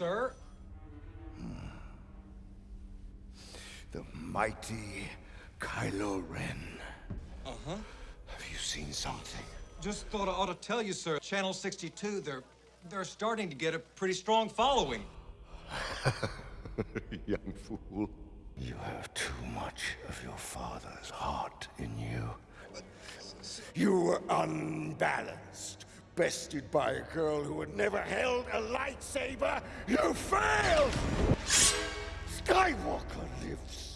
sir. The mighty Kylo Ren. Uh-huh. Have you seen something? Just thought I ought to tell you, sir. Channel 62, they're they're starting to get a pretty strong following. Young fool. You have too much of your father's heart in you. You were unbalanced, bested by a girl who had never held a lightsaber. You failed! Skywalker lives